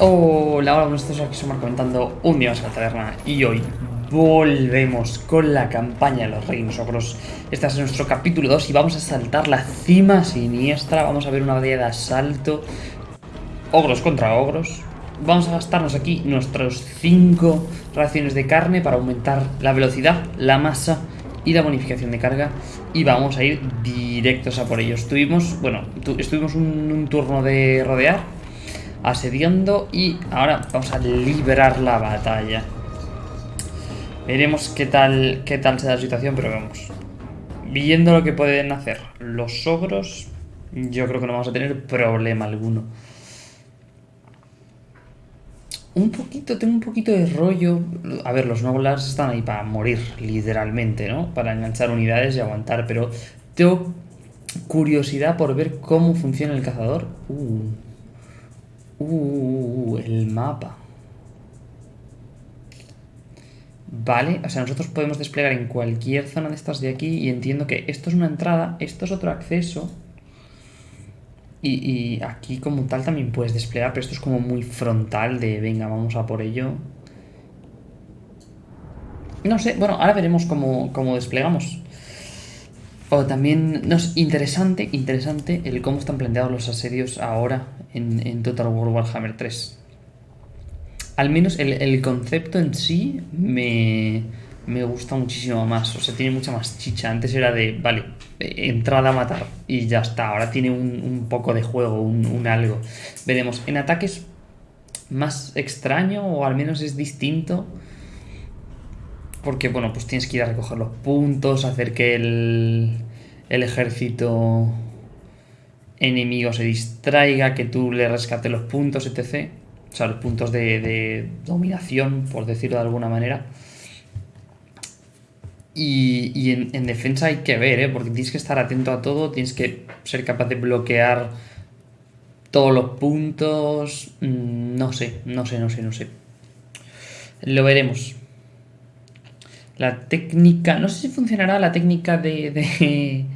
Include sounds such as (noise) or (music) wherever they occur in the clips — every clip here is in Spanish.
Hola, hola, días, aquí somos comentando un día más en la taberna y hoy volvemos con la campaña de los reinos ogros. Este es nuestro capítulo 2 y vamos a saltar la cima siniestra, vamos a ver una batalla de asalto, ogros contra ogros. Vamos a gastarnos aquí nuestros 5 raciones de carne para aumentar la velocidad, la masa y la bonificación de carga y vamos a ir directos a por ellos. Estuvimos, bueno, estuvimos un turno de rodear asediando y ahora vamos a liberar la batalla. Veremos qué tal, qué tal se da la situación, pero vamos. Viendo lo que pueden hacer los ogros, yo creo que no vamos a tener problema alguno. Un poquito, tengo un poquito de rollo. A ver, los noblars están ahí para morir, literalmente, ¿no? Para enganchar unidades y aguantar, pero tengo curiosidad por ver cómo funciona el cazador. Uh. Uh, el mapa. Vale, o sea, nosotros podemos desplegar en cualquier zona de estas de aquí y entiendo que esto es una entrada, esto es otro acceso. Y, aquí como tal también puedes desplegar, pero esto es como muy frontal de venga, vamos a por ello. No sé, bueno, ahora veremos cómo, cómo desplegamos. O también, no es interesante, interesante el cómo están planteados los asedios ahora en, Total War Warhammer 3. Al menos el, concepto en sí me, me, gusta muchísimo más. O sea, tiene mucha más chicha. Antes era de, vale, entrada a matar y ya está. Ahora tiene un, poco de juego, un, un, algo. Veremos. En ataques más extraño o al menos es distinto. Porque, bueno, pues tienes que ir a recoger los puntos, hacer que el, el ejército enemigo se distraiga, que tú le rescates los puntos, etc. O sea, los puntos de, dominación, por decirlo de alguna manera. Y, en, defensa hay que ver, ¿eh? porque tienes que estar atento a todo, tienes que ser capaz de bloquear todos los puntos. Mm, no sé, no sé, no sé, no sé. Lo veremos. La técnica, no sé si funcionará la técnica de de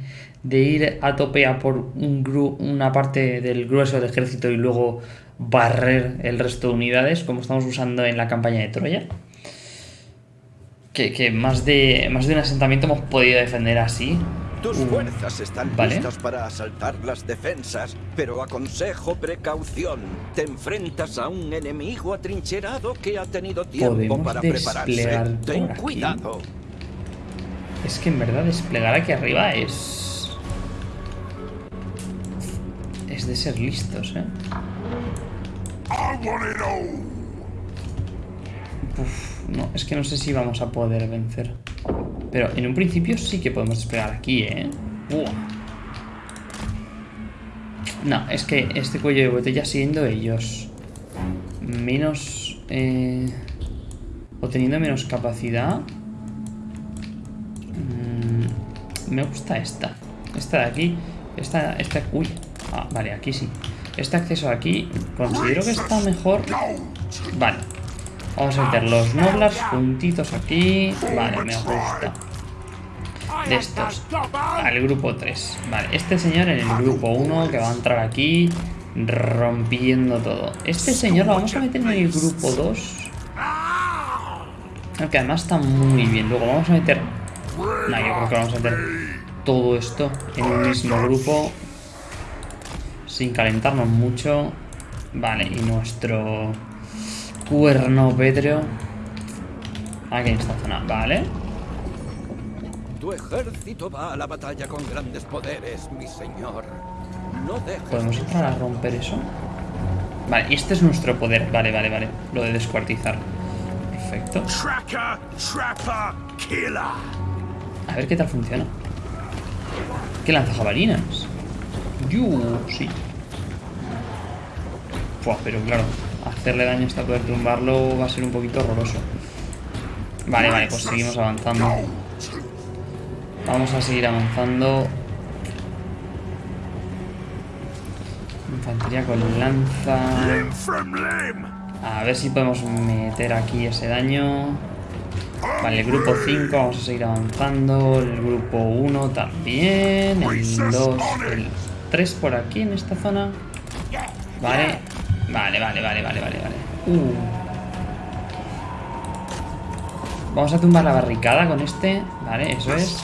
ir a tope a por un una parte del grueso del ejército y luego barrer el resto de unidades, como estamos usando en la campaña de Troya. Que, más, de, más de un asentamiento hemos podido defender así. Tus uh, fuerzas están listas para asaltar las defensas, pero aconsejo precaución. Te enfrentas a un enemigo atrincherado que ha tenido tiempo para prepararse. Ten cuidado. Es que en verdad desplegar aquí arriba es de ser listos, ¿eh? no, es que no sé si vamos a poder vencer. Pero en un principio sí que podemos desplegar aquí, ¿eh? No, es que este cuello de botella siendo ellos menos... Eh, o teniendo menos capacidad... Mm, me gusta esta. Esta de aquí. Esta, esta... Uy, Ah, vale, aquí sí. Este acceso aquí considero que está mejor. Vale. Vamos a meter los noblars juntitos aquí. Vale, me gusta. De estos. Al grupo 3. Vale, este señor en el grupo 1 que va a entrar aquí rompiendo todo. Este señor lo vamos a meter en el grupo 2. Aunque además está muy bien. Luego vamos a meter... No, yo creo que vamos a meter todo esto en un mismo grupo sin calentarnos mucho. Vale, y nuestro cuerno pétreo. Aquí en esta zona, vale. Tu ejército va a la batalla con grandes poderes, mi señor. No ¿Podemos entrar a romper eso? Vale, y este es nuestro poder. Vale, vale, vale. Lo de descuartizar. Perfecto. A ver qué tal funciona. ¿Qué lanza jabalinas? Sí pero claro, hacerle daño hasta poder tumbarlo va a ser un poquito horroroso. Vale, vale, pues seguimos avanzando. Vamos a seguir avanzando. Infantería con lanza. A ver si podemos meter aquí ese daño. Vale, el grupo 5 vamos a seguir avanzando. El grupo 1 también. El 2, el 3 por aquí en esta zona. Vale, Vale, vale, vale, vale, vale, vale. Uh. Vamos a tumbar la barricada con este. Vale, eso es.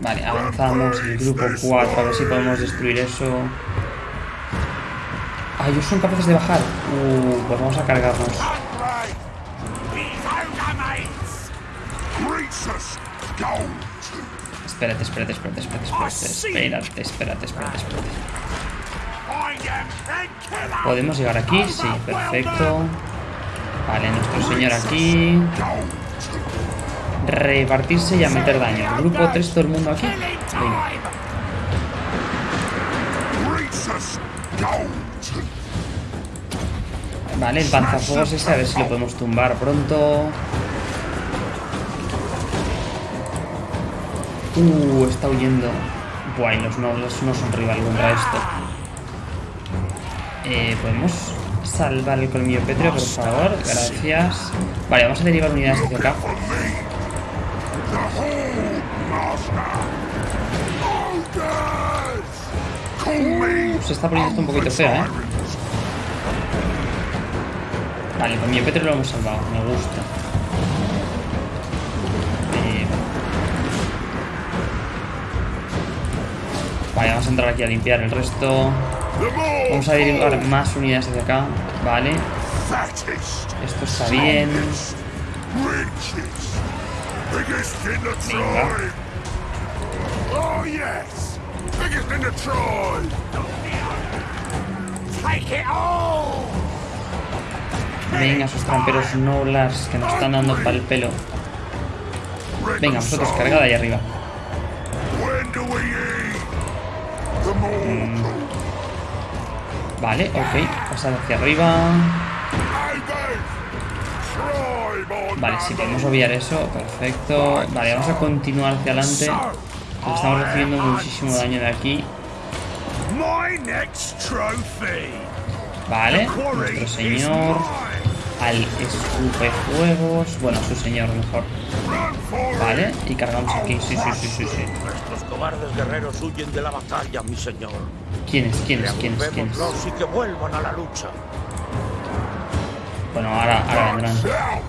Vale, avanzamos el grupo 4, a ver si podemos destruir eso. Ah, ellos son capaces de bajar. Uh, pues vamos a cargarnos. Espérate, espérate, espérate, espérate, espérate, espérate, espérate, espérate, ¿Podemos llegar aquí? Sí, perfecto. Vale, nuestro señor aquí. Repartirse y a meter daño. Grupo 3, todo el mundo aquí. Vale, el panzafuegos ese, a ver si lo podemos tumbar pronto. Uh, está huyendo. Buah, los nobles no son rival contra esto. Eh, ¿Podemos salvar el colmillo pétreo, por favor? Gracias. Vale, vamos a derivar unidades hacia acá. se está poniendo esto un poquito feo, ¿eh? Vale, con mi pétreo lo hemos salvado. Me gusta. Vale, vamos a entrar aquí a limpiar el resto. Vamos a derivar más unidades hacia acá. Vale. Esto está bien. Venga. Venga, esos tramperos noblars que nos están dando para el pelo. Venga, vosotros, cargada ahí arriba. Vale, ok. Pasad hacia arriba. Vale, si podemos obviar eso, perfecto. Vale, vamos a continuar hacia adelante. Estamos recibiendo muchísimo daño de aquí. Vale, nuestro señor al escupejuegos. Bueno, su señor mejor. Vale, y cargamos aquí. Sí, sí, sí, sí, sí. Nuestros cobardes guerreros huyen de la batalla, mi señor. ¿Quiénes, quiénes, quiénes, quiénes? y que vuelvan a la lucha. Bueno, ahora, ahora vendrán.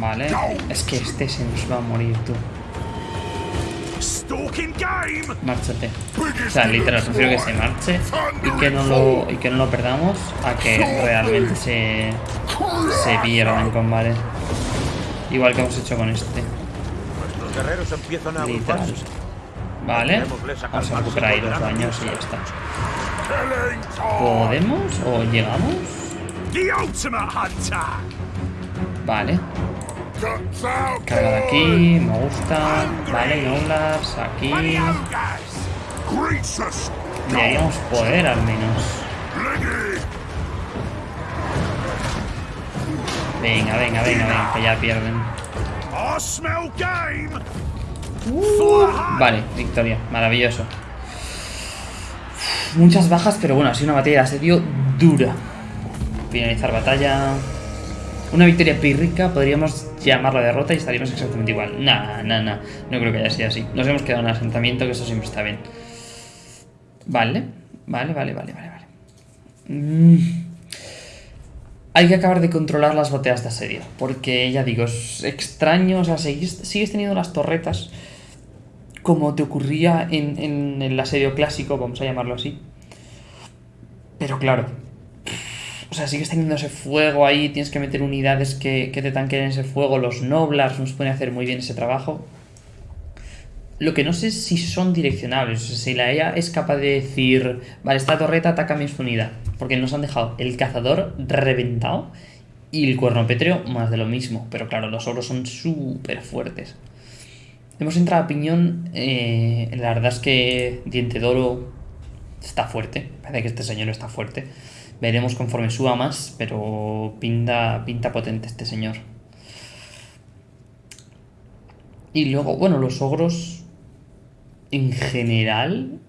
Vale, es que este se nos va a morir, tú. Márchate. O sea, literal, prefiero que se marche y que no lo, y que no lo perdamos a que realmente se, se pierda en combate. Igual que hemos hecho con este. Literal. Vale, vamos a recuperar ahí los daños y ya está. ¿Podemos o llegamos? Vale. Carga aquí, me gusta. Vale, Noblars, aquí. Deberíamos poder al menos. Venga, venga, venga, venga, que ya pierden. Vale, victoria, maravilloso. Muchas bajas, pero bueno, ha sido una batalla de asedio dura. Finalizar batalla. Una victoria pírrica, podríamos llamarla derrota y estaríamos exactamente igual. Nah, nah, nah. No creo que haya sido así. Nos hemos quedado en asentamiento, que eso siempre está bien. Vale, vale, vale, vale, vale. vale. Mm. Hay que acabar de controlar las bateas de asedio. Porque, ya digo, es extraño. O sea, sigues, teniendo las torretas como te ocurría en el asedio clásico, vamos a llamarlo así. Pero claro, o sea, sigues teniendo ese fuego ahí, tienes que meter unidades que, te tanquen ese fuego, los Noblars nos pueden hacer muy bien ese trabajo. Lo que no sé si son direccionables, o sea, si la EA es capaz de decir, vale, esta torreta ataca mi unidad, porque nos han dejado el cazador reventado y el cuerno pétreo más de lo mismo, pero claro, los ogros son súper fuertes. Hemos entrado a piñón, eh, la verdad es que Diente Doro está fuerte, parece que este señor está fuerte. Veremos conforme suba más, pero pinta, pinta potente este señor. Y luego, bueno, los ogros en general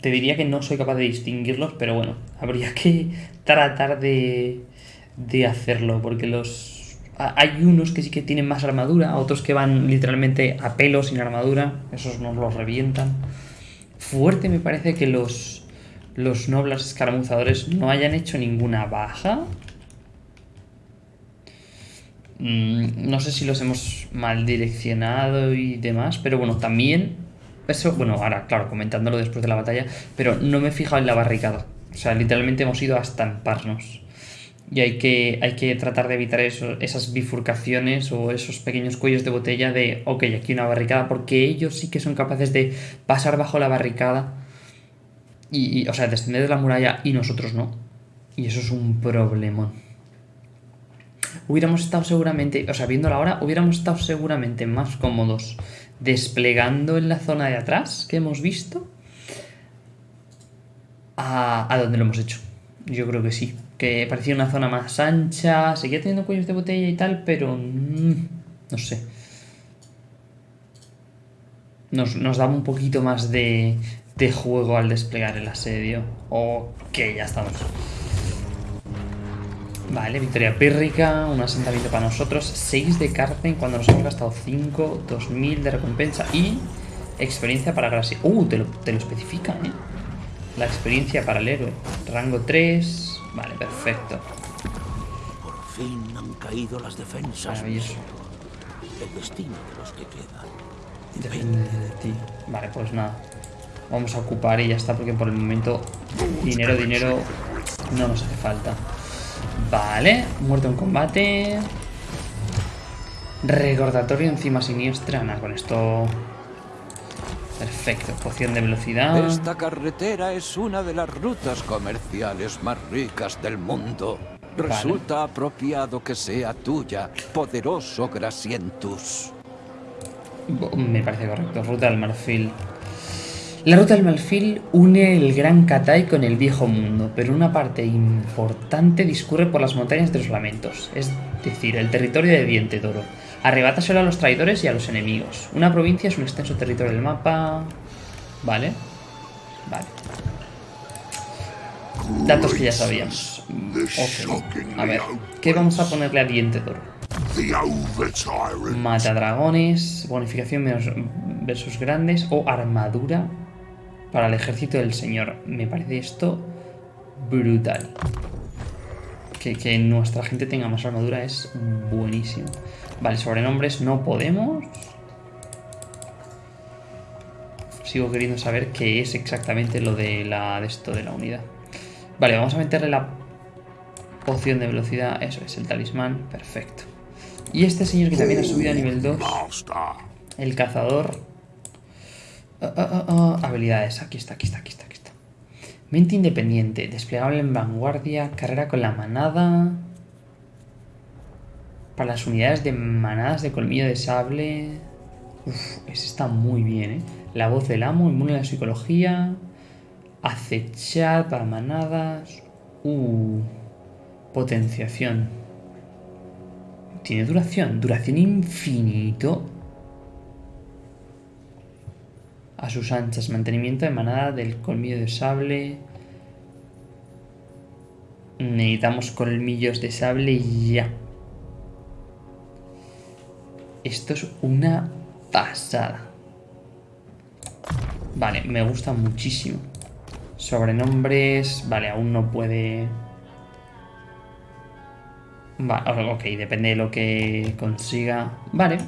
te diría que no soy capaz de distinguirlos, pero bueno, (laughs) habría que tratar de, de hacerlo, porque los hay unos que sí que tienen más armadura, otros que van literalmente a pelo sin armadura, esos nos los revientan. Fuerte me parece que los, los nobles escaramuzadores no hayan hecho ninguna baja. Mm, no sé si los hemos mal direccionado y demás, pero bueno, también... Eso, bueno, ahora, claro, comentándolo después de la batalla, pero no me he fijado en la barricada. O sea, literalmente hemos ido a estamparnos. Y hay que, hay que tratar de evitar esas bifurcaciones o esos pequeños cuellos de botella de, ok, aquí una barricada, porque ellos sí que son capaces de pasar bajo la barricada y, o sea, descender de la muralla y nosotros no. Y eso es un problemón. Hubiéramos estado seguramente, o sea, viendo la hora, hubiéramos estado seguramente más cómodos desplegando en la zona de atrás que hemos visto a, a donde lo hemos hecho. Yo creo que sí que parecía una zona más ancha, seguía teniendo cuellos de botella y tal, pero mm, no sé. Nos, nos daba un poquito más de, de juego al desplegar el asedio. Ok, ya estamos. Vale, victoria pírrica, un asentamiento para nosotros, 6 de cárcel cuando nos hemos gastado 5, 2000 de recompensa y experiencia para Gracia. Uh, te lo, te lo especifica, ¿eh? La experiencia para el héroe. Rango 3, Vale, perfecto. Por fin han caído las defensas. Maravilloso. El destino de los que quedan. Depende de ti. Vale, pues nada. Vamos a ocupar y ya está, porque por el momento dinero, dinero no nos hace falta. Vale, muerto en combate. Recordatorio encima siniestra. Nada, con esto Perfecto, poción de velocidad. Esta carretera es una de las rutas comerciales más ricas del mundo. Resulta apropiado que sea tuya, poderoso Grasientus. Me parece correcto, ruta del marfil. La ruta del marfil une el Gran Katai con el Viejo Mundo, pero una parte importante discurre por las montañas de los lamentos, es decir, el territorio de Diente Doro solo a los traidores y a los enemigos. Una provincia es un extenso territorio del mapa. Vale. Vale. Datos que ya sabíamos. A ver, ¿qué vamos a ponerle a Diente Doro? Mata dragones, bonificación versus grandes o armadura para el ejército del señor. Me parece esto brutal. Que, que nuestra gente tenga más armadura es buenísimo. Vale, sobrenombres no podemos. Sigo queriendo saber qué es exactamente lo de, la, de esto de la unidad. Vale, vamos a meterle la poción de velocidad. Eso es, el talismán. Perfecto. Y este señor que también ha subido a nivel 2. El cazador. Ah, ah, ah, habilidades. Aquí está, aquí está, aquí está, aquí está. Mente independiente. Desplegable en vanguardia. Carrera con la manada. Para las unidades de manadas de colmillo de sable... Uf, ese está muy bien, ¿eh? La voz del amo, inmune a la psicología... Acechar para manadas... Uh, potenciación. Tiene duración, duración infinito. A sus anchas, mantenimiento de manada del colmillo de sable. Necesitamos colmillos de sable y ya. Esto es una pasada. Vale, me gusta muchísimo. Sobrenombres... Vale, aún no puede... Vale, ok, depende de lo que consiga. Vale.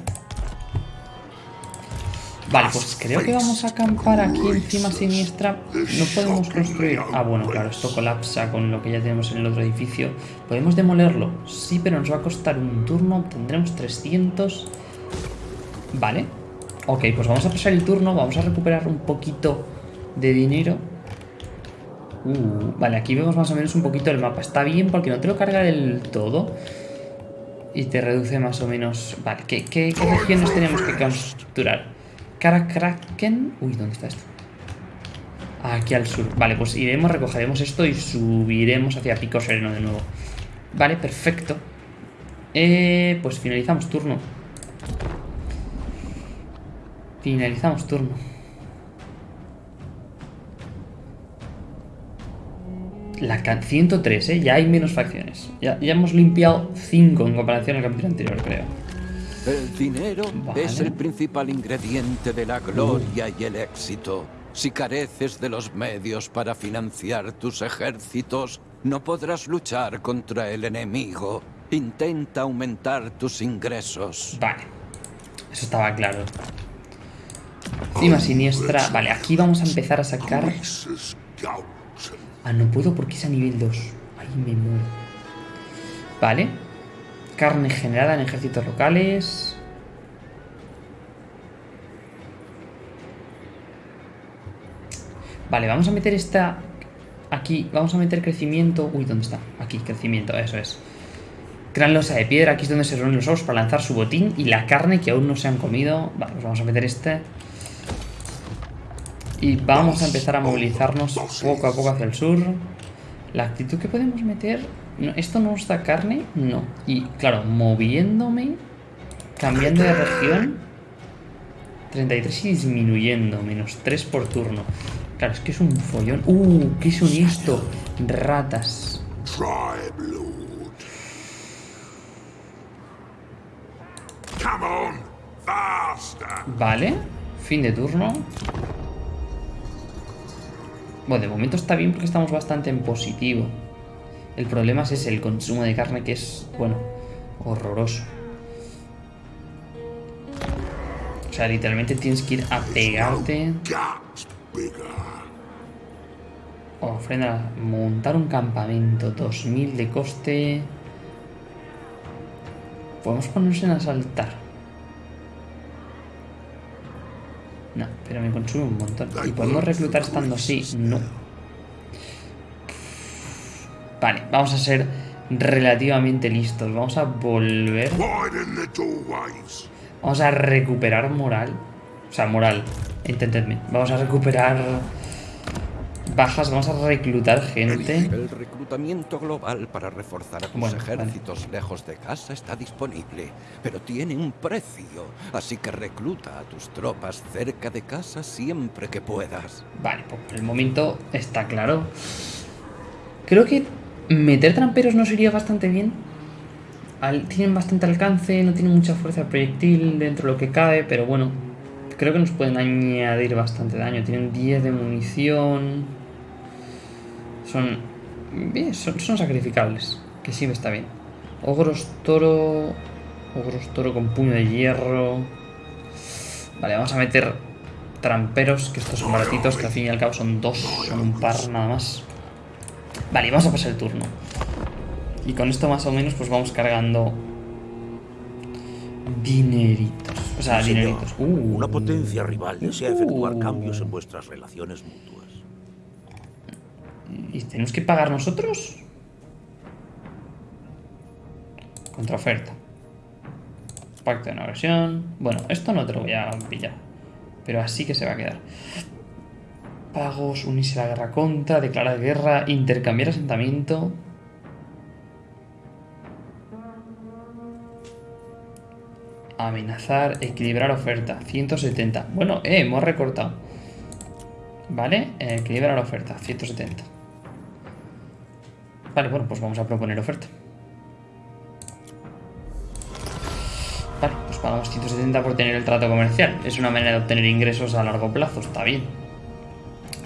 Vale, pues creo que vamos a acampar aquí encima siniestra. No podemos construir... Ah, bueno, claro, esto colapsa con lo que ya tenemos en el otro edificio. ¿Podemos demolerlo? Sí, pero nos va a costar un turno. Tendremos 300... Vale. Ok, pues vamos a pasar el turno. Vamos a recuperar un poquito de dinero. Uh, vale, aquí vemos más o menos un poquito el mapa. Está bien porque no te lo carga del todo. Y te reduce más o menos... Vale, ¿qué, qué, regiones tenemos que capturar? Karakraken... Uy, ¿dónde está esto? Aquí al sur. Vale, pues iremos, recogeremos esto y subiremos hacia Pico Sereno de nuevo. Vale, perfecto. Eh, pues finalizamos turno. Finalizamos turno. La 103, ¿eh? Ya hay menos facciones. Ya, ya hemos limpiado 5 en comparación al capítulo anterior, creo. El dinero es el principal ingrediente de la gloria y el éxito. Si careces de los medios para financiar tus ejércitos, no podrás luchar contra el enemigo. Intenta aumentar tus ingresos. Vale. Eso estaba claro. Cima siniestra. Vale, aquí vamos a empezar a sacar... Ah, no puedo porque es a nivel 2. Ahí me muero. Vale. Carne generada en ejércitos locales. Vale, vamos a meter esta... Aquí, vamos a meter crecimiento... Uy, ¿dónde está? Aquí, crecimiento, eso es. Gran losa de piedra, aquí es donde se reúnen los ojos para lanzar su botín y la carne que aún no se han comido. Vale, pues vamos a meter este. Y vamos a empezar a movilizarnos poco a poco hacia el sur. La actitud que podemos meter... ¿Esto no nos da carne? No. Y claro, moviéndome, cambiando de región... 33 y disminuyendo, menos 3 por turno. Claro, es que es un follón. ¡Uh! ¿Qué son esto? Ratas. Vale. Fin de turno. Bueno, de momento está bien porque estamos bastante en positivo. El problema es el consumo de carne que es, bueno, horroroso. O sea, literalmente tienes que ir a pegarte. Ofrenda, montar un campamento, 2000 de coste. Podemos ponernos en asaltar. No, pero me consume un montón. ¿Y podemos reclutar estando así? No. Vale, vamos a ser relativamente listos. Vamos a volver. Vamos a recuperar moral. O sea, moral. Entendedme. Vamos a recuperar bajas, vamos a reclutar gente. El reclutamiento global para reforzar a tus ejércitos lejos de casa está disponible, pero tiene un precio, así que recluta a tus tropas cerca de casa siempre que puedas. Vale, pues por el momento está claro. Creo que meter tramperos nos iría bastante bien. tienen bastante alcance, no tienen mucha fuerza proyectil dentro de lo que cabe, pero bueno, creo que nos pueden añadir bastante daño. Tienen 10 de munición. Son, bien, son, sacrificables. Que sí está bien. Ogros toro. Ogros toro con puño de hierro. Vale, vamos a meter tramperos, que estos son baratitos, que al fin y al cabo son dos, son un par nada más. Vale, vamos a pasar el turno. Y con esto más o menos pues vamos cargando dineritos. O sea, dineritos. Una potencia rival desea efectuar cambios en vuestras relaciones mutuas. ¿Y tenemos que pagar nosotros? Contraoferta. Pacto de una versión. Bueno, esto no te lo voy a pillar. Pero así que se va a quedar. Pagos, unirse a la guerra contra, declarar guerra, intercambiar asentamiento. Amenazar, equilibrar oferta. 170. Bueno, eh, hemos recortado. ¿Vale? Equilibrar oferta. 170. Vale, bueno, pues vamos a proponer oferta. Vale, pues pagamos 170 por tener el trato comercial. Es una manera de obtener ingresos a largo plazo, está bien.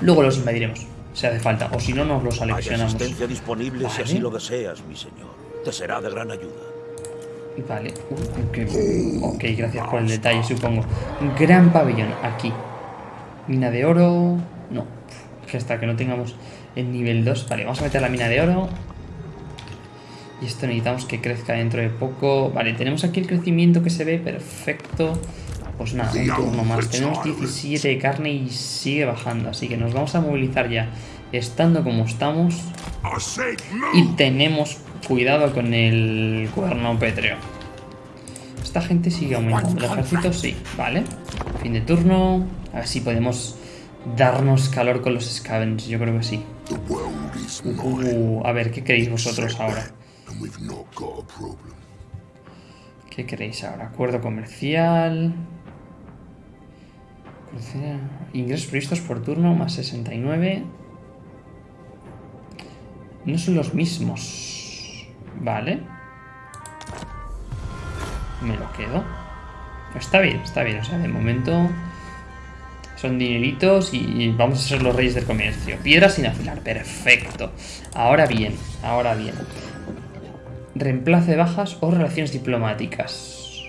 Luego los invadiremos, si hace falta, o si no nos los aleccionamos. Hay asistencia disponible si así lo deseas, mi señor. Te será de gran ayuda. Vale, ok, gracias por el detalle, supongo. Gran pabellón, aquí. Mina de oro... No, que hasta que no tengamos el nivel 2. Vale, vamos a meter la mina de oro. Y esto necesitamos que crezca dentro de poco. Vale, tenemos aquí el crecimiento que se ve. Perfecto. Pues nada, un turno más. Tenemos 17 de carne y sigue bajando. Así que nos vamos a movilizar ya. Estando como estamos. Y tenemos cuidado con el cuerno pétreo. Esta gente sigue aumentando. El ejército sí, vale. Fin de turno. A ver si podemos darnos calor con los scavens. Yo creo que sí. Uh, a ver, ¿qué queréis vosotros ahora? ¿Qué queréis ahora? Acuerdo comercial. Ingresos previstos por turno más 69. No son los mismos. Vale. Me lo quedo. Está bien, está bien. O sea, de momento son dineritos y vamos a ser los reyes del comercio. Piedra sin afilar, perfecto. Ahora bien, ahora bien. Reemplazo de bajas o relaciones diplomáticas.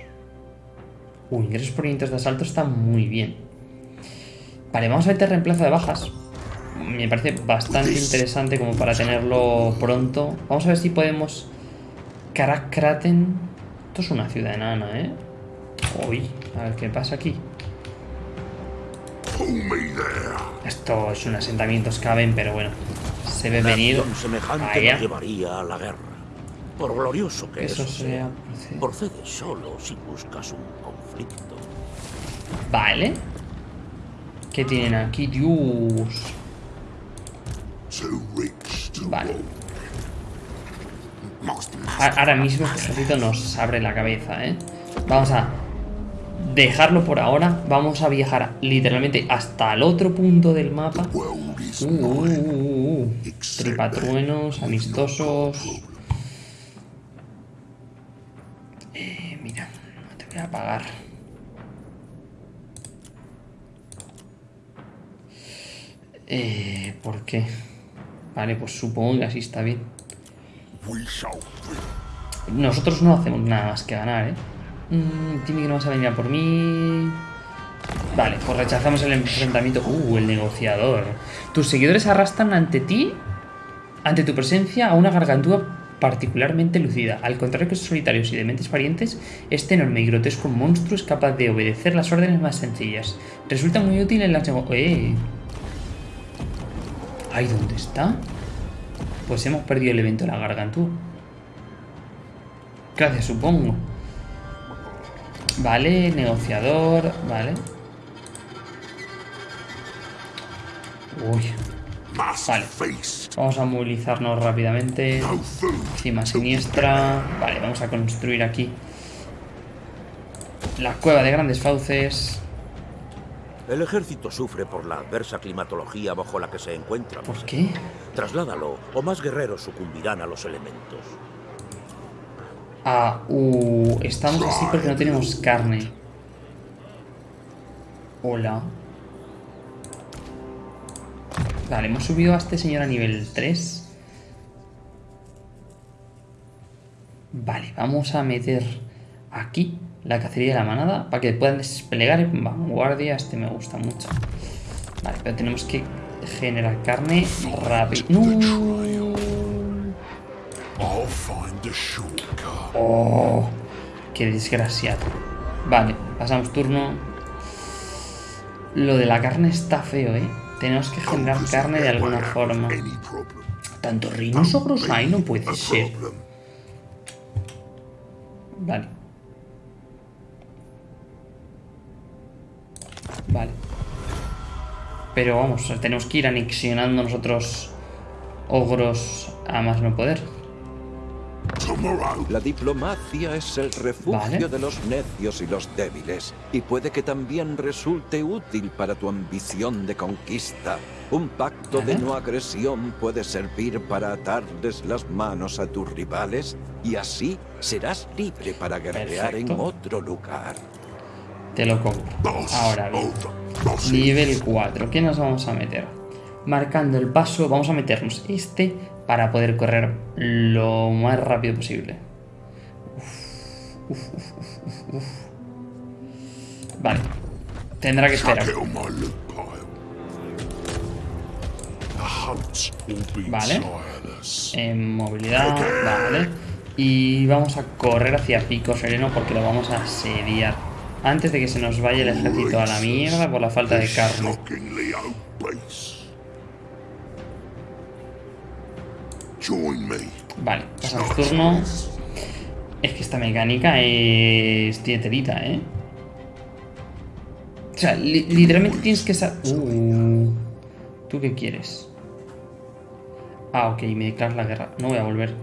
Uy, ingresos por de asalto está muy bien. Vale, vamos a meter reemplazo de bajas. Me parece bastante interesante como para tenerlo pronto. Vamos a ver si podemos... Karakraten. Esto es una ciudad enana, ¿eh? Uy, a ver qué pasa aquí. Esto es un asentamiento caben, pero bueno. Se ve venir. semejante llevaría a la guerra. Por glorioso que eso, sea, procede. solo si buscas un conflicto. Vale. ¿Qué tienen aquí? Dios. Vale. Ahora mismo este ejército nos abre la cabeza, ¿eh? Vamos a dejarlo por ahora. Vamos a viajar literalmente hasta el otro punto del mapa. Uh, uh, uh, Tripatruenos, amistosos. Eh, mira, no te voy a apagar. Eh, ¿Por qué? Vale, pues supongo que así está bien. Nosotros no hacemos nada más que ganar, ¿eh? Mm, que no vas a venir a por mí. Vale, pues rechazamos el enfrentamiento. Uh, el negociador. Tus seguidores arrastran ante ti, ante tu presencia, a una gargantúa particularmente lucida. Al contrario que sus solitarios y dementes parientes, este enorme y grotesco monstruo es capaz de obedecer las órdenes más sencillas. Resulta muy útil en las ¡Eh! ¿Ahí dónde está? Pues hemos perdido el evento de la gargantúa. Gracias, supongo. Vale, negociador, vale. Uy. Vale. Vamos a movilizarnos rápidamente. Cima siniestra. Vale, vamos a construir aquí la cueva de grandes fauces. El ejército sufre por la adversa climatología bajo la que se encuentra. ¿Por qué? Trasládalo, o más guerreros sucumbirán a los elementos. Ah, uh, estamos así porque no tenemos carne. Hola. Vale, hemos subido a este señor a nivel 3. Vale, vamos a meter aquí la cacería de la manada para que puedan desplegar en vanguardia. Este me gusta mucho. Vale, pero tenemos que generar carne rápido. ¡No! Oh, qué desgraciado. Vale, pasamos turno. Lo de la carne está feo, ¿eh? Tenemos que generar carne de alguna forma. Tanto rinoceros hay, no puede ser. Vale. Vale. Pero vamos, tenemos que ir anexionando nosotros ogros a más no poder. La diplomacia es el refugio de los necios y los débiles, y puede que también resulte útil para tu ambición de conquista. Un pacto de no agresión puede servir para atarles las manos a tus rivales, y así serás libre para guerrear en otro lugar. Te lo compro. Ahora bien. Nivel 4. ¿Qué nos vamos a meter? Marcando el paso, vamos a meternos este para poder correr lo más rápido posible. vale. Tendrá que esperar. Vale. En movilidad, vale. Y vamos a correr hacia Pico Sereno porque lo vamos a asediar. Antes de que se nos vaya el ejército a la mierda por la falta de carne. Vale, pasamos turno. Es que esta mecánica es tieterita, ¿eh? O sea, literalmente tienes que saber... Uh, ¿Tú qué quieres? Ah, ok, me declaras la guerra. No voy a volver.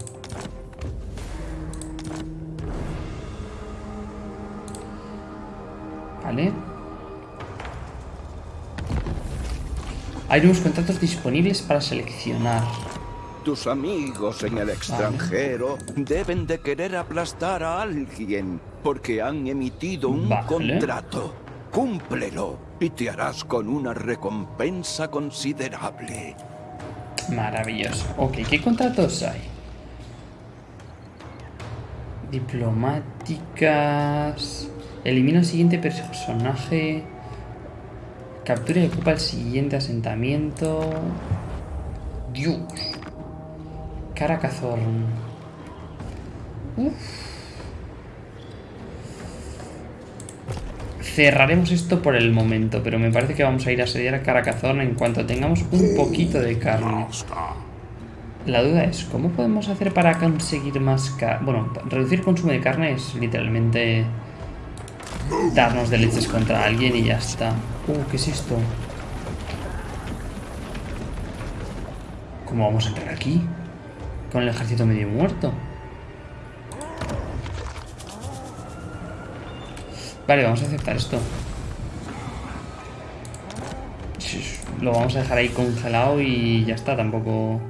Vale. Hay nuevos contratos disponibles para seleccionar. Tus amigos en el extranjero deben de querer aplastar a alguien porque han emitido un contrato. Cúmplelo y te harás con una recompensa considerable. Maravilloso. Ok, ¿qué contratos hay? Diplomáticas... Elimina al siguiente personaje... Captura y ocupa el siguiente asentamiento... Dios. Caracazorn. Cerraremos esto por el momento, pero me parece que vamos a ir a asediar a Caracazorn en cuanto tengamos un poquito de carne. La duda es, ¿cómo podemos hacer para conseguir más carne? Bueno, reducir el consumo de carne es literalmente darnos de leches contra alguien y ya está. Uh, ¿qué es esto? ¿Cómo vamos a entrar aquí? Con el ejército medio muerto. Vale, vamos a aceptar esto. Lo vamos a dejar ahí congelado y ya está, tampoco...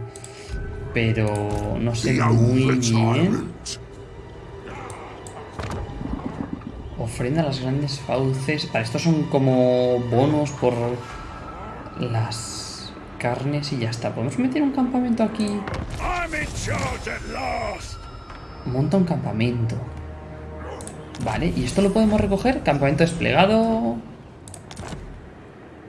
Pero no sé muy bien. Ofrenda a las grandes fauces. Para estos son como bonos por las carnes y ya está. ¿Podemos meter un campamento aquí? Monta un campamento. Vale, ¿y esto lo podemos recoger? Campamento desplegado...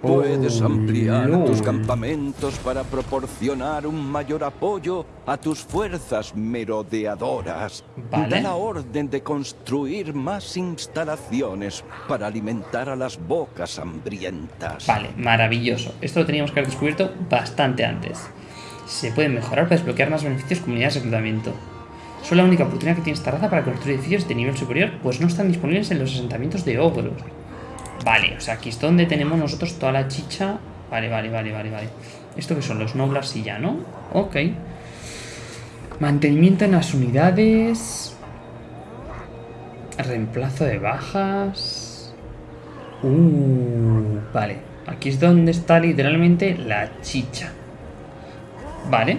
Puedes ampliar tus campamentos para proporcionar un mayor apoyo a tus fuerzas merodeadoras. Da la orden de construir más instalaciones para alimentar a las bocas hambrientas. Vale, maravilloso. Esto lo teníamos que haber descubierto bastante antes. Se pueden mejorar para desbloquear más beneficios comunidades de reclutamiento. Son la única oportunidad que tiene esta raza para construir edificios de nivel superior, pues no están disponibles en los asentamientos de ogros. Vale, o sea, aquí es donde tenemos nosotros toda la chicha. Vale, vale, vale, vale, vale. ¿Esto que son? Los nobles y ya, ¿no? Ok. Mantenimiento en las unidades. Reemplazo de bajas. Uh, vale. Aquí es donde está literalmente la chicha. Vale.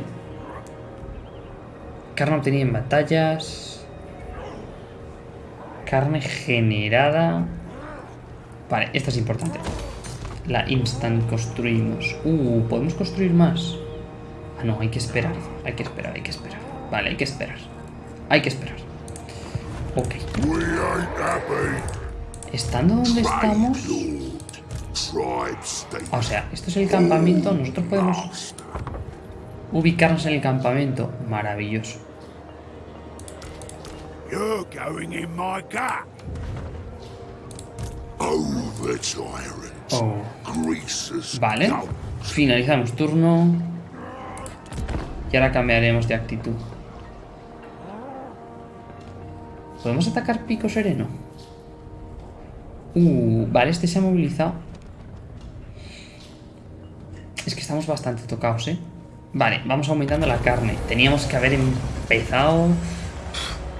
Carne obtenida en batallas. Carne generada. Vale, esta es importante. La instant construimos. Uh, ¿podemos construir más? Ah, no, hay que esperar. Hay que esperar, hay que esperar. Vale, hay que esperar. Hay que esperar. Ok. Estando donde estamos... O sea, esto es el campamento. Nosotros podemos ubicarnos en el campamento. Maravilloso. Oh. Vale. Finalizamos turno. Y ahora cambiaremos de actitud. ¿Podemos atacar pico sereno? Uh, vale, este se ha movilizado. Es que estamos bastante tocados, ¿eh? Vale, vamos aumentando la carne. Teníamos que haber empezado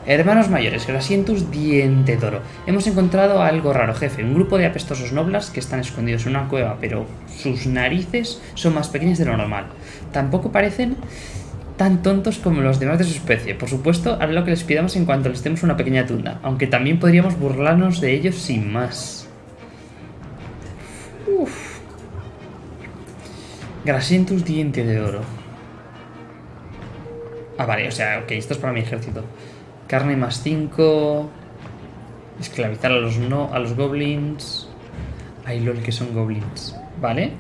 Hermanos mayores, Grasientus Diente Toro. Hemos encontrado algo raro, jefe. Un grupo de apestosos noblas que están escondidos en una cueva, pero sus narices son más pequeñas de lo normal. Tampoco parecen tan tontos como los demás de su especie. Por supuesto, haré lo que les pidamos en cuanto les demos una pequeña tunda, aunque también podríamos burlarnos de ellos sin más. Uf. Grasientus Diente de Oro. Ah, vale, o sea, ok, esto es para mi ejército. Carne más 5. Esclavizar a los, no, a los goblins. Ay, lol, que son goblins. Vale.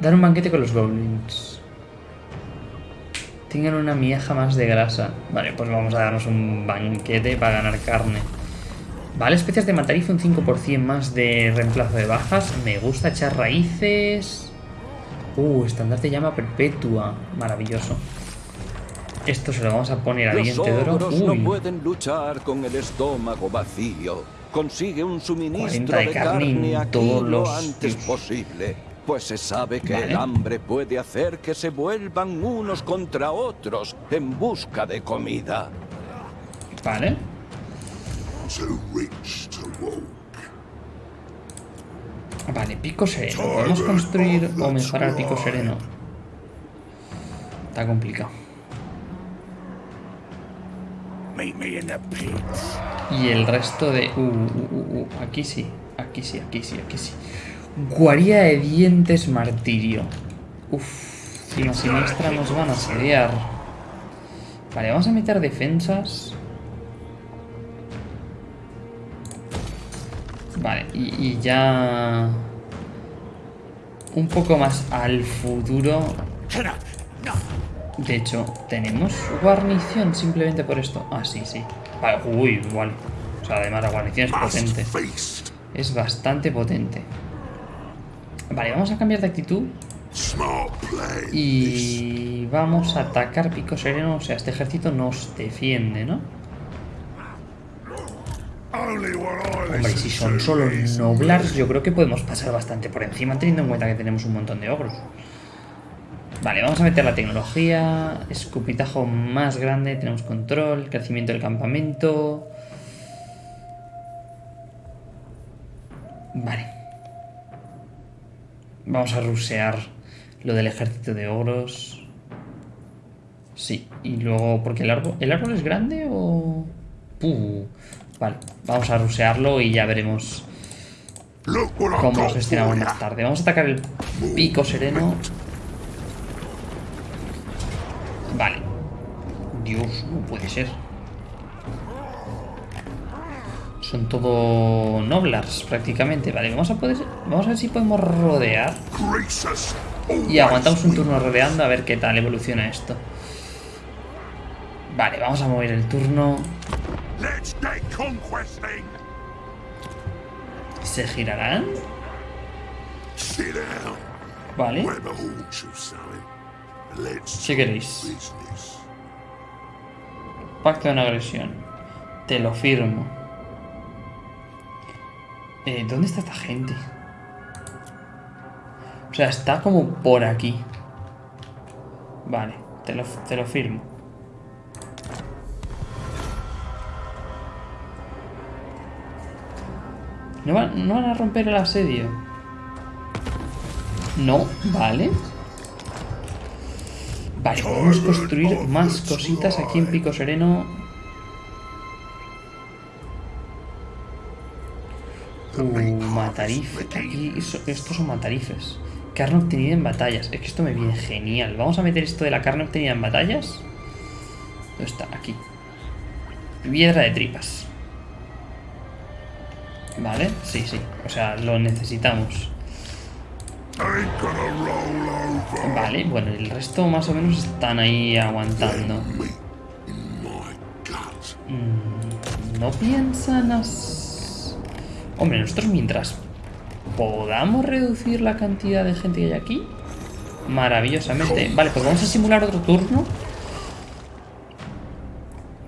Dar un banquete con los goblins. Tengan una miaja más de grasa. Vale, pues vamos a darnos un banquete para ganar carne. Vale, especias de matarizo, un 5% más de reemplazo de bajas. Me gusta echar raíces. Uh, estandarte llama perpetua. Maravilloso. Esto se lo vamos a poner a diente de oro. Uy. no pueden luchar con el estómago vacío. Consigue un suministro de, carne, aquí lo antes posible. Pues se sabe que el hambre puede hacer que se vuelvan unos contra otros en busca de comida. Vale. Vale, pico sereno. ¿Podemos construir o mejorar pico sereno? Está complicado. Y el resto de... Uh, uh, uh, aquí sí, aquí sí, aquí sí, aquí sí. Guarida de dientes martirio. Uf, si nos siniestra nos van a asediar. Vale, vamos a meter defensas. Vale, y, ya... Un poco más al futuro. De hecho, ¿tenemos guarnición simplemente por esto? Ah, sí, sí. Vale, uy, igual. O sea, además la guarnición es potente. Es bastante potente. Vale, vamos a cambiar de actitud. Y vamos a atacar pico sereno. O sea, este ejército nos defiende, ¿no? Hombre, si son solo noblars, yo creo que podemos pasar bastante por encima, teniendo en cuenta que tenemos un montón de ogros. Vale, vamos a meter la tecnología, escupitajo más grande, tenemos control, crecimiento del campamento... Vale. Vamos a rusear lo del ejército de ogros. Sí, y luego, porque el árbol, ¿el árbol es grande o...? Vale, vamos a rusearlo y ya veremos cómo lo gestionamos más tarde. Vamos a atacar el pico sereno. Vale. Dios, no puede ser. Son todo noblars prácticamente. Vale, vamos a poder. Vamos a ver si podemos rodear. Y aguantamos un turno rodeando a ver qué tal evoluciona esto. Vale, vamos a mover el turno. ¿Se girarán? Vale. Si queréis. Pacto de una agresión. Te lo firmo. Eh, ¿Dónde está esta gente? O sea, está como por aquí. Vale, te lo, te lo firmo. ¿No van, a romper el asedio? No, vale. Vale, podemos construir más cositas aquí en Pico Sereno. Uh, matarife. Aquí, estos son matarifes. Carne obtenida en batallas. Es que esto me viene genial. Vamos a meter esto de la carne obtenida en batallas. ¿Dónde está? Aquí. Piedra de tripas. Vale, sí, sí. O sea, lo necesitamos. Vale, bueno, el resto más o menos están ahí aguantando. Mm, no piensan as... Hombre, nosotros mientras podamos reducir la cantidad de gente que hay aquí, maravillosamente. Vale, pues vamos a simular otro turno.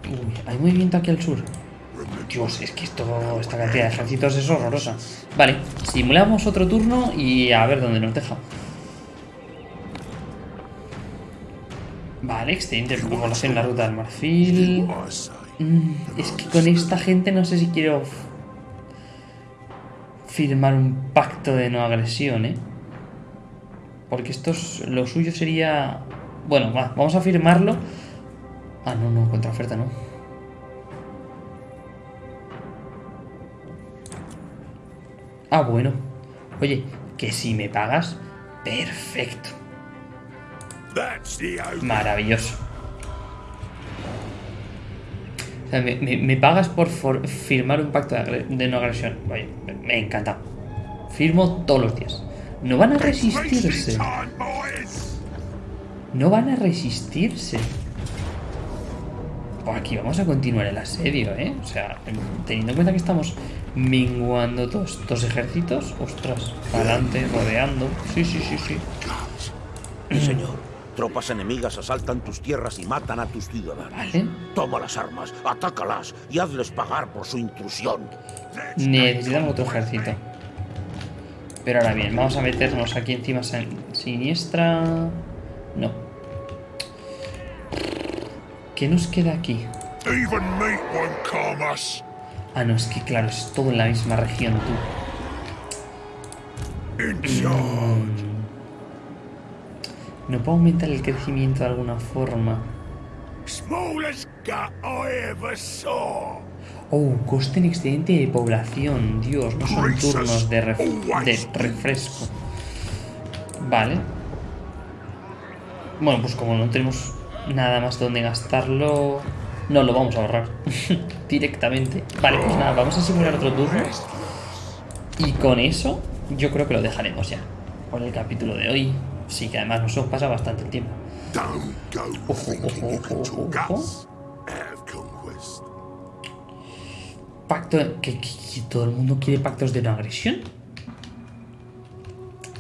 Uy, hay movimiento aquí al sur. Dios, es que esto, esta cantidad de ejércitos es horrorosa. Vale, simulamos otro turno y a ver dónde nos deja. Vale, excelente población en la ruta del marfil. Mm, es que con esta gente no sé si quiero firmar un pacto de no agresión, ¿eh? Porque esto es, lo suyo sería... Bueno, va, vamos a firmarlo. Ah, no, no, contraoferta no. Ah, bueno. Oye, que si me pagas, perfecto. Maravilloso. O sea, me, pagas por firmar un pacto de, no agresión. Oye, me, encanta. Firmo todos los días. No van a resistirse. No van a resistirse. Pues aquí vamos a continuar el asedio, ¿eh? O sea, teniendo en cuenta que estamos minguando todos estos ejércitos. Ostras, adelante, rodeando. Sí, sí, sí, sí. señor. Tropas enemigas asaltan tus tierras y matan a tus ciudadanos. Toma las armas, atácalas y hazles pagar por su intrusión. Necesitamos otro ejército. Pero ahora bien, vamos a meternos aquí encima siniestra... No. ¿Qué nos queda aquí? Ah, no, es que claro, es todo en la misma región, tú. Mm. No puedo aumentar el crecimiento de alguna forma. Oh, coste en excedente de población. Dios, no son turnos de, de refresco. Vale. Bueno, pues como no tenemos nada más donde gastarlo... No, lo vamos a ahorrar (laughs) directamente. Vale, pues nada, vamos a simular otro turno. Y con eso, yo creo que lo dejaremos ya. Por el capítulo de hoy. Sí, que además nos pasado bastante el tiempo. Ojo, ojo, ojo, Pacto... ¿Que, todo el mundo quiere pactos de no agresión?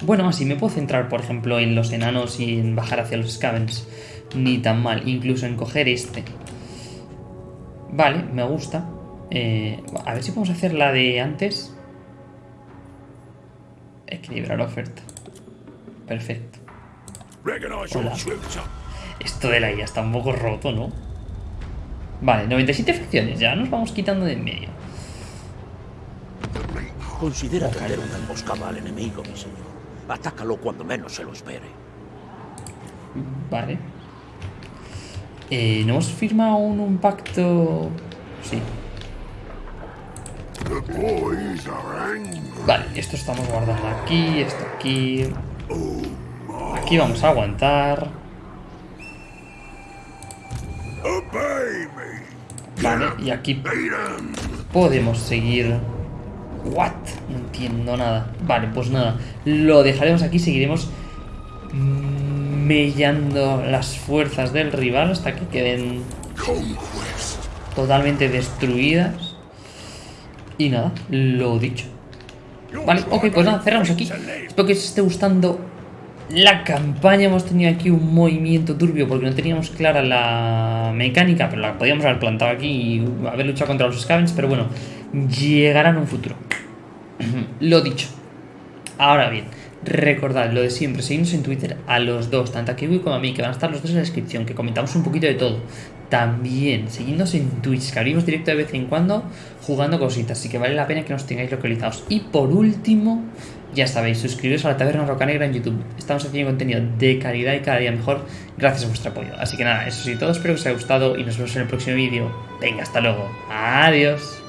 Bueno, así me puedo centrar, por ejemplo, en los enanos y en bajar hacia los scavens. Ni tan mal. Incluso en coger este. Vale, me gusta. Eh, a ver si podemos hacer la de antes. Equilibrar la oferta. Perfecto. Esto de la IA está un poco roto, ¿no? Vale, 97 facciones. Ya nos vamos quitando de en medio. Considera traer una emboscada al enemigo, mi señor. Atácalo cuando menos se lo espere. Vale. Eh, ¿No hemos firmado un pacto? Sí. Vale, esto estamos guardando aquí, esto aquí. Aquí vamos a aguantar. Vale, y aquí podemos seguir. ¿What? No entiendo nada. Vale, pues nada. Lo dejaremos aquí, seguiremos mellando las fuerzas del rival hasta que queden totalmente destruidas. Y nada, lo dicho. Vale, ok, pues nada, cerramos aquí. Espero que os esté gustando la campaña. Hemos tenido aquí un movimiento turbio porque no teníamos clara la mecánica, pero la podíamos haber plantado aquí y haber luchado contra los scavens. Pero bueno, llegará en un futuro. (clears throat) lo dicho. Ahora bien, Recordad lo de siempre, seguidnos en Twitter a los dos, tanto a Kiwi como a mí, que van a estar los dos en la descripción, que comentamos un poquito de todo. También, seguidnos en Twitch, que abrimos directo de vez en cuando jugando cositas, así que vale la pena que nos tengáis localizados. Y por último, ya sabéis, suscribiros a la Taberna Roca Negra en YouTube. Estamos haciendo contenido de calidad y cada día mejor gracias a vuestro apoyo. Así que nada, eso sí, todo espero que os haya gustado y nos vemos en el próximo vídeo. Venga, hasta luego. Adiós.